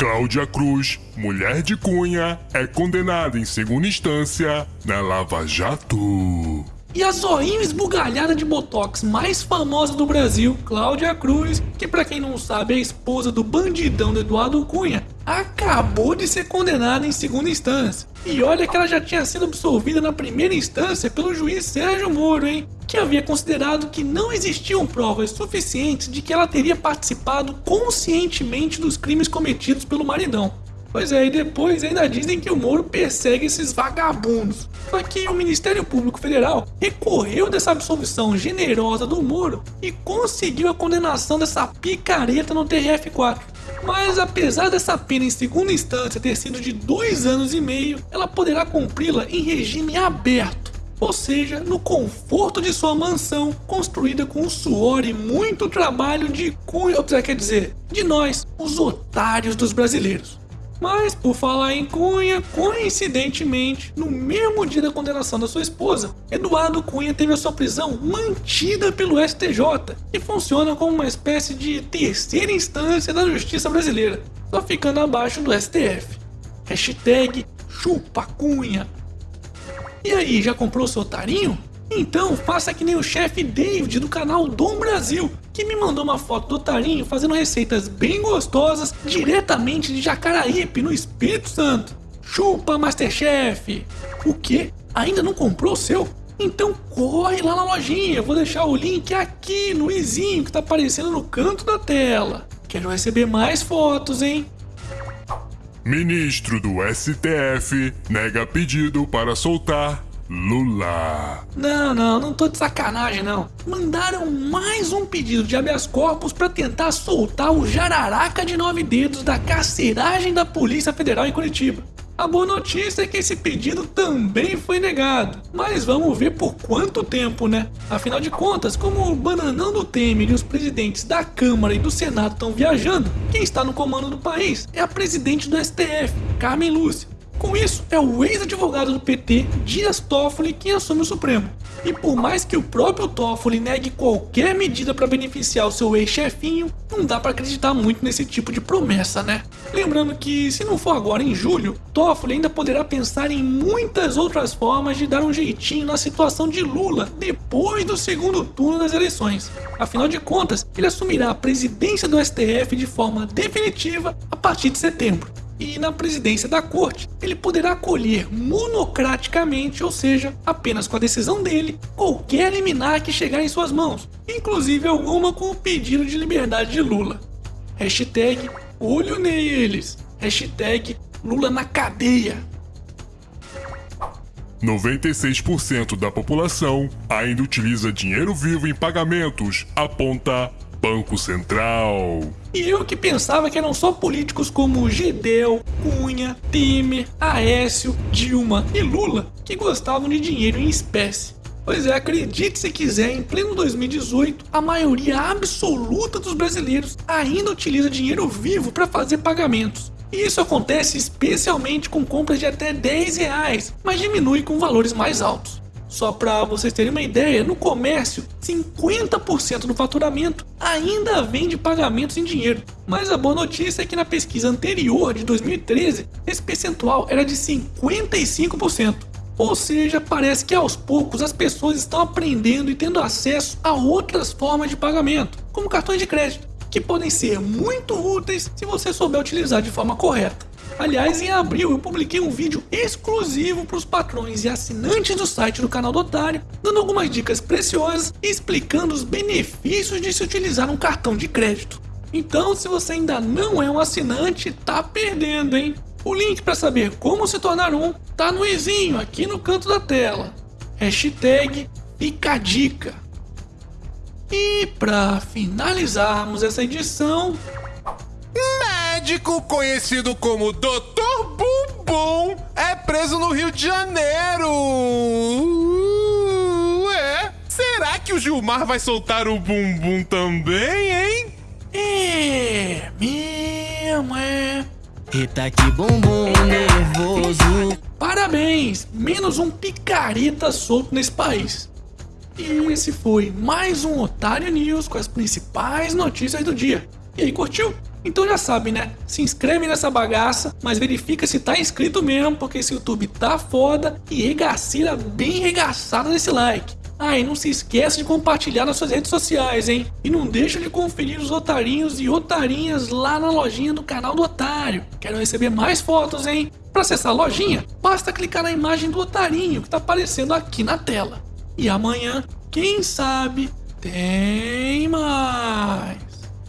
Cláudia Cruz, mulher de Cunha, é condenada em segunda instância na Lava Jato. E a zoinho esbugalhada de botox mais famosa do Brasil, Cláudia Cruz, que para quem não sabe é a esposa do bandidão do Eduardo Cunha, acabou de ser condenada em segunda instância. E olha que ela já tinha sido absolvida na primeira instância pelo juiz Sérgio Moro, hein? Que havia considerado que não existiam provas suficientes de que ela teria participado conscientemente dos crimes cometidos pelo maridão. Pois é, e depois ainda dizem que o Moro persegue esses vagabundos. Só que o Ministério Público Federal recorreu dessa absolvição generosa do Moro e conseguiu a condenação dessa picareta no TRF4. Mas apesar dessa pena em segunda instância ter sido de dois anos e meio, ela poderá cumpri-la em regime aberto, ou seja, no conforto de sua mansão, construída com suor e muito trabalho de quer dizer, de nós, os otários dos brasileiros. Mas, por falar em Cunha, coincidentemente, no mesmo dia da condenação da sua esposa, Eduardo Cunha teve a sua prisão mantida pelo STJ, que funciona como uma espécie de terceira instância da justiça brasileira, só ficando abaixo do STF. Hashtag chupa Cunha. E aí, já comprou seu otarinho? Então faça que nem o chefe David do canal Dom Brasil, que me mandou uma foto do Tarinho fazendo receitas bem gostosas diretamente de Jacaraípe, no Espírito Santo. Chupa Masterchef! O que? Ainda não comprou o seu? Então corre lá na lojinha, eu vou deixar o link aqui no izinho que tá aparecendo no canto da tela. Quero receber mais fotos, hein? Ministro do STF nega pedido para soltar Lula. Não, não, não tô de sacanagem não. Mandaram mais um pedido de habeas corpus para tentar soltar o jararaca de nove dedos da carceragem da Polícia Federal em Curitiba. A boa notícia é que esse pedido também foi negado, mas vamos ver por quanto tempo, né? Afinal de contas, como o bananão do Temer e os presidentes da Câmara e do Senado estão viajando, quem está no comando do país é a presidente do STF, Carmen Lúcia. Com isso, é o ex-advogado do PT, Dias Toffoli, quem assume o Supremo. E por mais que o próprio Toffoli negue qualquer medida para beneficiar o seu ex-chefinho, não dá para acreditar muito nesse tipo de promessa, né? Lembrando que, se não for agora em julho, Toffoli ainda poderá pensar em muitas outras formas de dar um jeitinho na situação de Lula depois do segundo turno das eleições. Afinal de contas, ele assumirá a presidência do STF de forma definitiva a partir de setembro e na presidência da corte, ele poderá acolher monocraticamente, ou seja, apenas com a decisão dele, qualquer liminar que chegar em suas mãos, inclusive alguma com o pedido de liberdade de Lula. Hashtag olho neles. Hashtag Lula na cadeia. 96% da população ainda utiliza dinheiro vivo em pagamentos, aponta Banco Central. E eu que pensava que eram só políticos como Gedel, Cunha, Temer, Aécio, Dilma e Lula que gostavam de dinheiro em espécie. Pois é, acredite se quiser, em pleno 2018, a maioria absoluta dos brasileiros ainda utiliza dinheiro vivo para fazer pagamentos. E isso acontece especialmente com compras de até 10 reais, mas diminui com valores mais altos. Só para vocês terem uma ideia, no comércio, 50% do faturamento ainda vem de pagamentos em dinheiro. Mas a boa notícia é que na pesquisa anterior, de 2013, esse percentual era de 55%. Ou seja, parece que aos poucos as pessoas estão aprendendo e tendo acesso a outras formas de pagamento, como cartões de crédito, que podem ser muito úteis se você souber utilizar de forma correta. Aliás, em abril eu publiquei um vídeo exclusivo para os patrões e assinantes do site do canal do Otário, dando algumas dicas preciosas e explicando os benefícios de se utilizar um cartão de crédito. Então, se você ainda não é um assinante, tá perdendo, hein? O link para saber como se tornar um tá no izinho aqui no canto da tela. Hashtag fica. E para finalizarmos essa edição, médico conhecido como Dr. Bumbum é preso no Rio de Janeiro. Uh, é. Será que o Gilmar vai soltar o bumbum também, hein? É, mesmo é. Eita que bumbum nervoso. Parabéns, menos um picareta solto nesse país. E esse foi mais um Otário News com as principais notícias do dia. E aí, curtiu? Então já sabe, né? Se inscreve nessa bagaça, mas verifica se tá inscrito mesmo, porque esse YouTube tá foda e regacilha bem regaçada nesse like. Ah, e não se esqueça de compartilhar nas suas redes sociais, hein? E não deixa de conferir os otarinhos e otarinhas lá na lojinha do canal do Otário. Quero receber mais fotos, hein? Para acessar a lojinha, basta clicar na imagem do otarinho que tá aparecendo aqui na tela. E amanhã, quem sabe, tem mais.